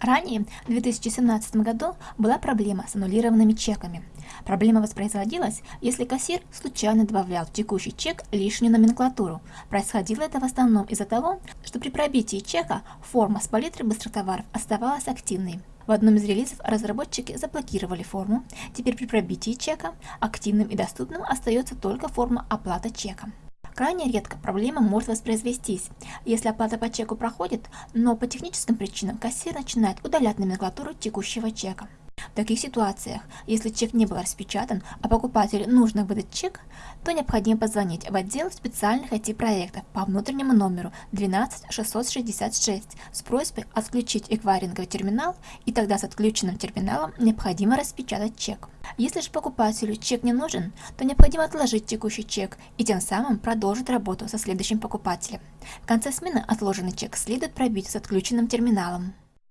Ранее, в 2017 году, была проблема с аннулированными чеками. Проблема воспроизводилась, если кассир случайно добавлял в текущий чек лишнюю номенклатуру. Происходило это в основном из-за того, что при пробитии чека форма с палитрой быстротоваров оставалась активной. В одном из релизов разработчики заблокировали форму, теперь при пробитии чека активным и доступным остается только форма оплата чека. Крайне редко проблема может воспроизвестись, если оплата по чеку проходит, но по техническим причинам кассир начинает удалять номенклатуру текущего чека. В таких ситуациях, если чек не был распечатан, а покупателю нужно выдать чек, то необходимо позвонить в отдел специальных IT-проектов по внутреннему номеру 12666 с просьбой отключить эквайринговый терминал, и тогда с отключенным терминалом необходимо распечатать чек. Если же покупателю чек не нужен, то необходимо отложить текущий чек и тем самым продолжить работу со следующим покупателем. В конце смены отложенный чек следует пробить с отключенным терминалом.